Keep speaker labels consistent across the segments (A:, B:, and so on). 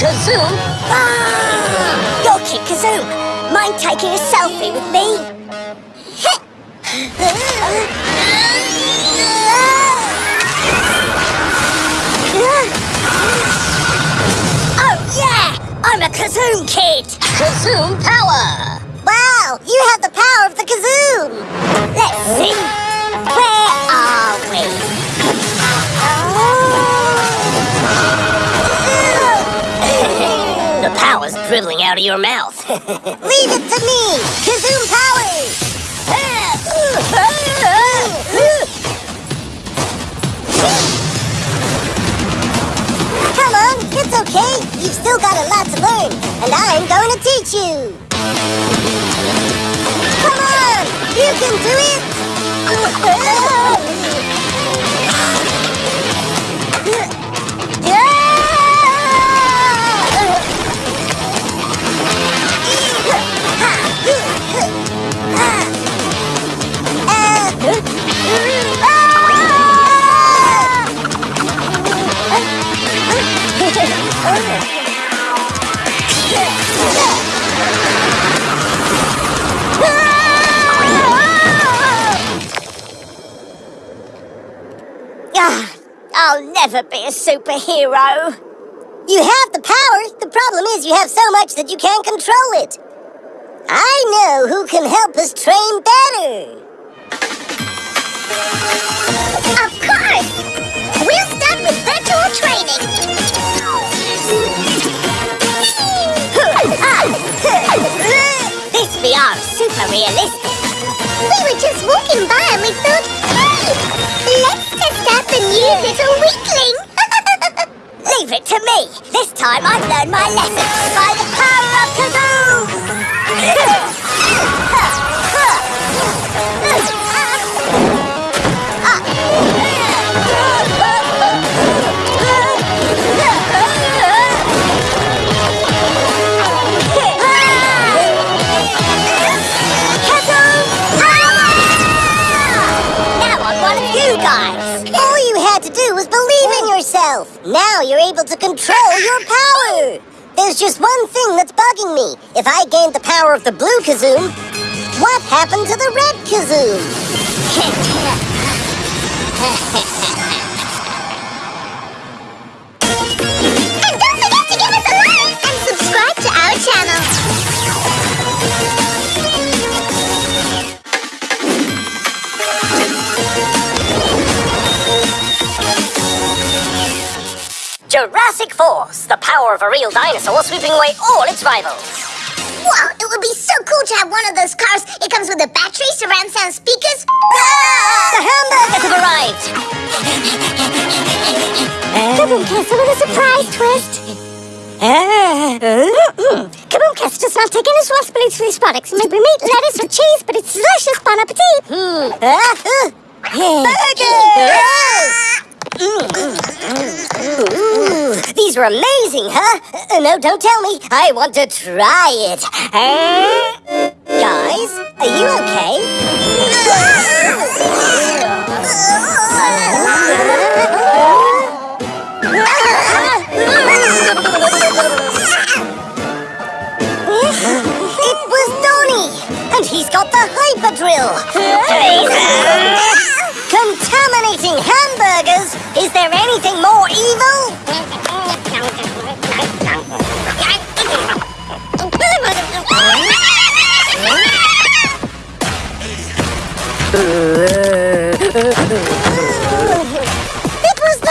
A: Kazoom? Ah, Your kick, Kazoom. Mind taking a selfie with me? Oh, yeah! I'm a Kazoom kid!
B: Kazoom power!
A: Wow, you have the power of the Kazoom!
B: Out of your mouth.
A: Leave it to me! Kazoom powers! Come on, it's okay. You've still got a lot to learn, and I'm going to teach you. Come on, you can do it. superhero. You have the power. The problem is you have so much that you can't control it. I know who can help us train better. Of course! We'll start with virtual training. this VR is super realistic. We were just walking by and we thought, hey, let's test out the new little weakling. To me. This time I've learned my lesson by the power of Now yourself. Now you're able to control your power. There's just one thing that's bugging me. If I gained the power of the blue Kazoom, what happened to the red Kazoom?
B: power of a real dinosaur sweeping away all its rivals.
A: Wow, it would be so cool to have one of those cars. It comes with a battery, surround sound speakers.
B: The ah! hamburgers have arrived!
A: Kaboom Castle with a surprise twist. Ah! Kaboom Castle does not take any responsibility for these products. Maybe meat, lettuce, or cheese, but it's delicious. Bon appetit. Hmm. Ah, Ooh, these are amazing, huh? Uh, no, don't tell me. I want to try it. Guys, are you okay? It was Donnie, and he's got the hyper drill. Contaminating hamburgers? Is there anything more evil? It was the!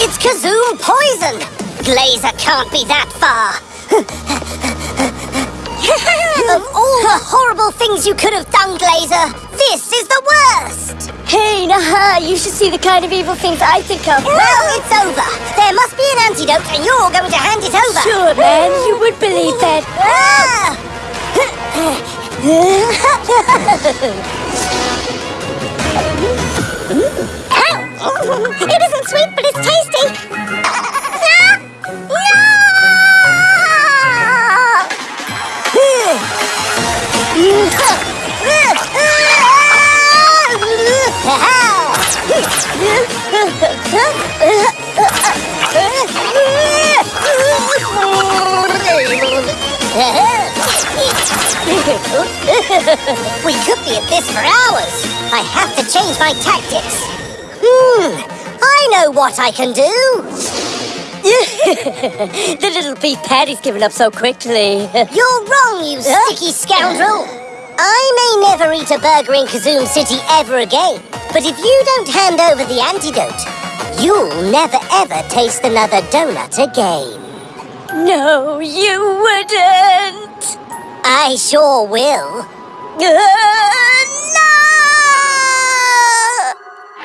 A: It's Kazoom poison! Glazer can't be that far. Of all the horrible things you could have done, Glazer. This is the worst.
B: Hey, nah, you should see the kind of evil things I think of.
A: Well, it's over. There must be an antidote, and you're going to hand it over.
B: Sure, man, you would believe that.
A: Ah! Ow! It isn't sweet, but it's tasty. we could be at this for hours. I have to change my tactics. Hmm, I know what I can do.
B: the little beef patty's given up so quickly.
A: You're wrong, you sticky scoundrel. I may never eat a burger in Kazoom City ever again, but if you don't hand over the antidote, you'll never ever taste another donut again.
B: No, you wouldn't.
A: I sure will.
B: Uh,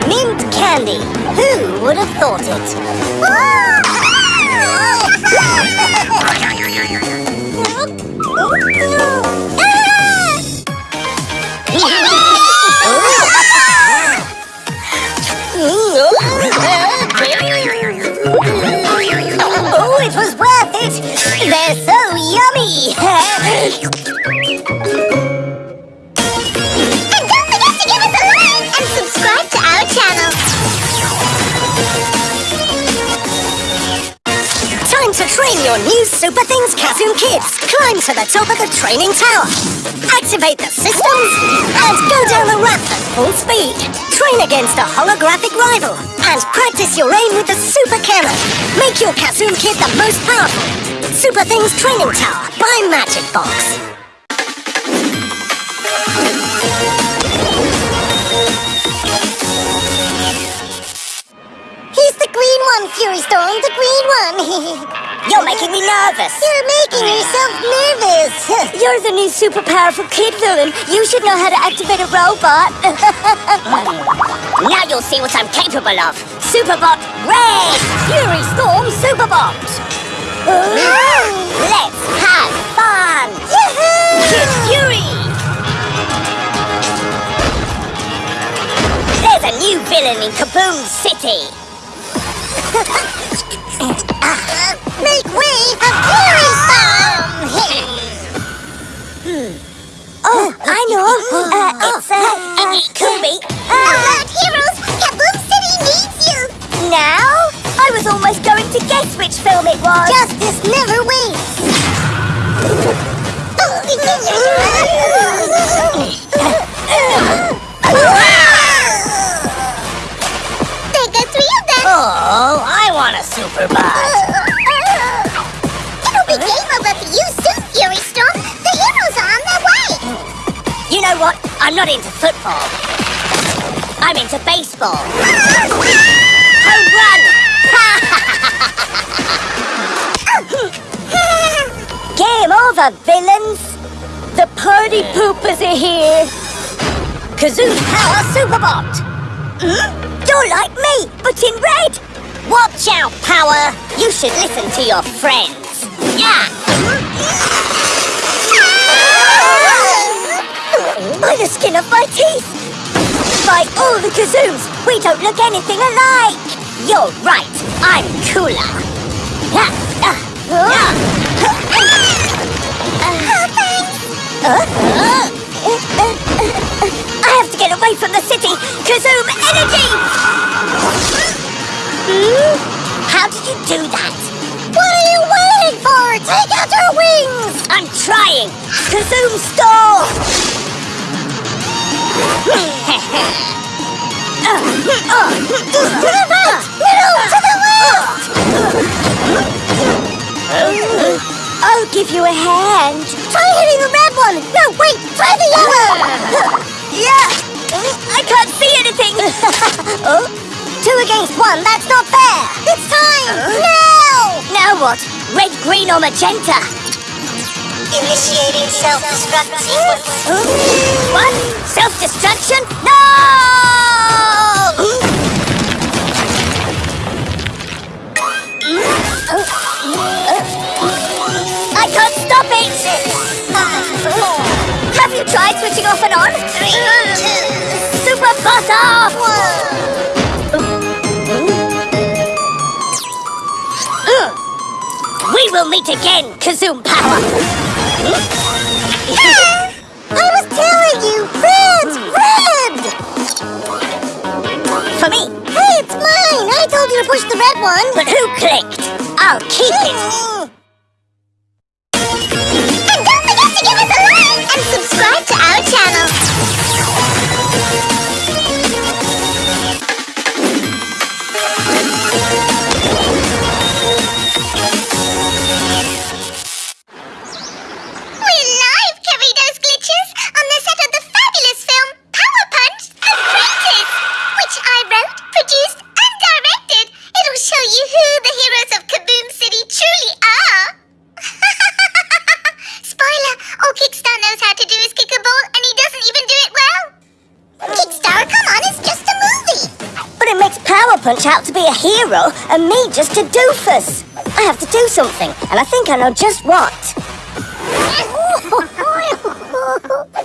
B: no!
A: Mint candy. Who would have thought it? Oh, to give us a like and subscribe to our channel. Time to train your new Super Things Kazoom Kids. Climb to the top of the training tower. Activate the systems and go down the ramp at full speed. Train against a holographic rival and practice your aim with the Super Cannon. Make your Kazoom Kid the most powerful. Super Things Training Tower by Magic Box. He's the green one, Fury Storm, the green one.
B: You're making me nervous.
A: You're making yourself nervous.
B: You're the new super powerful kid villain. You should know how to activate a robot. now you'll see what I'm capable of. Superbot Red! Fury Storm Superbot! Let's have fun! Kid Fury! There's a new villain in Kaboom City!
A: Make way for Fury Storm!
B: Oh, I know. Uh, it's, uh, uh, Kubi.
A: Alert, heroes! Kaboom City needs you!
B: Now? I was almost going to guess which film it was.
A: Justice never waits! There go three of them!
B: Oh, I want a super bot.
A: It'll be game over for you soon, Fury Storm! The heroes are on their way!
B: You know what? I'm not into football. I'm into baseball. Ah! Home run! Game over, villains! The party poopers are here! Kazoom Power Superbot! Hmm? You're like me, but in red! Watch out, Power! You should listen to your friends. Yeah! By the skin of my teeth! By all the kazoos, we don't look anything alike! You're right, I'm cooler! I have to get away from the city! Kazoom energy! How did you do that?
A: What are you waiting for? Take out your wings!
B: I'm trying! Kazoom stall! I'll give you a hand.
A: Try hitting the red one! No, wait! Try the yellow!
B: Yeah! I can't see anything! oh,
A: Two against one, that's not fair! It's time! Now!
B: now what? Red, green, or magenta?
A: Initiating self-destruct sequence.
C: What? Self-destruction? No! Will meet again, Kazoom Power!
A: I was telling you, red, red.
C: For me,
A: Hey, it's mine. I told you to push the red one.
C: but who clicked? I'll keep it!
A: to do is kick a ball, and he doesn't even do it well. Kickstar, come on, it's just a movie.
C: But it makes Power Punch out to be a hero and me just a doofus. I have to do something, and I think I know just what.